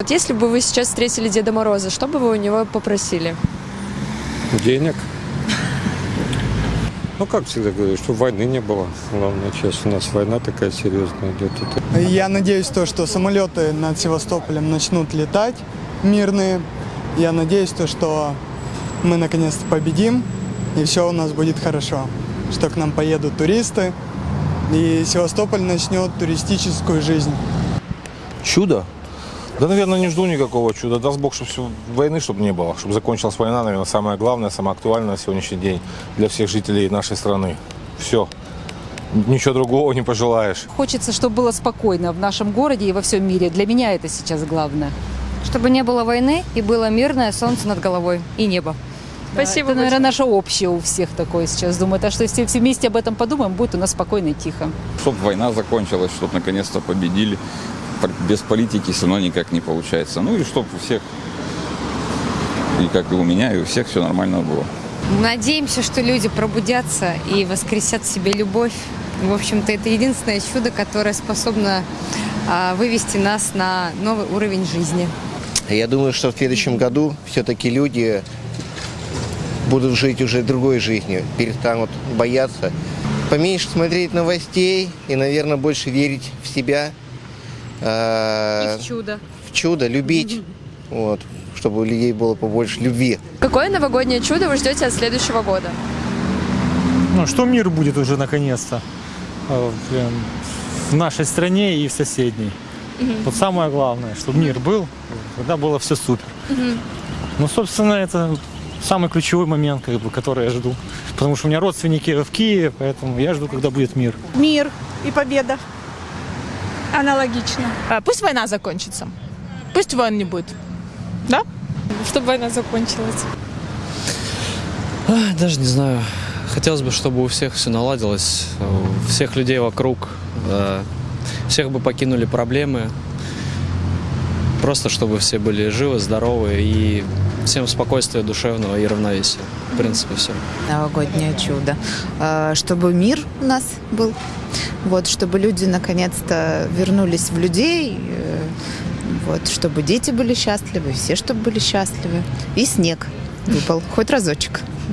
Вот если бы вы сейчас встретили Деда Мороза, что бы вы у него попросили? Денег. Ну, как всегда говорю, что войны не было. Главное, сейчас у нас война такая серьезная идет. Я надеюсь, то, что самолеты над Севастополем начнут летать мирные. Я надеюсь, то, что мы наконец-то победим, и все у нас будет хорошо. Что к нам поедут туристы, и Севастополь начнет туристическую жизнь. Чудо? Да, наверное, не жду никакого чуда. Даст Бог, чтобы всё- войны чтобы не было. Чтобы закончилась война, наверное, самое главное, самое актуальное на сегодняшний день для всех жителей нашей страны. Все. Ничего другого не пожелаешь. Хочется, чтобы было спокойно в нашем городе и во всем мире. Для меня это сейчас главное. Чтобы не было войны и было мирное солнце над головой и небо. Спасибо. Это, наверное, большое. наше общее у всех такое сейчас. Думаю, так что если все вместе об этом подумаем, будет у нас спокойно и тихо. Чтобы война закончилась, чтобы наконец-то победили. Без политики все равно никак не получается. Ну и чтобы у всех, и как и у меня, и у всех все нормально было. Надеемся, что люди пробудятся и воскресят в себе любовь. В общем-то, это единственное чудо, которое способно а, вывести нас на новый уровень жизни. Я думаю, что в следующем году все-таки люди будут жить уже другой жизнью, перестанут бояться, поменьше смотреть новостей и, наверное, больше верить в себя, э, чудо. в чудо, любить, вот, чтобы у людей было побольше любви. Какое новогоднее чудо вы ждете от следующего года? Ну, что мир будет уже наконец-то э, в, э, в нашей стране и в соседней. Вот самое главное, чтобы мир был, тогда было все супер. Ну, собственно, это самый ключевой момент, как бы, который я жду. Потому что у меня родственники в Киеве, поэтому я жду, когда будет мир. Мир и победа. Аналогично. А, Пусть война закончится. Пусть войн не будет. Да? Чтобы война закончилась. Даже не знаю. Хотелось бы, чтобы у всех все наладилось, у всех людей вокруг, э, всех бы покинули проблемы. Просто чтобы все были живы, здоровы и всем спокойствия душевного и равновесия. В принципе, все. новогоднее чудо. Э, Чтобы мир у нас был, вот, чтобы люди наконец-то вернулись в людей, э, вот, чтобы дети были счастливы, все, чтобы были счастливы. И снег выпал, хоть разочек.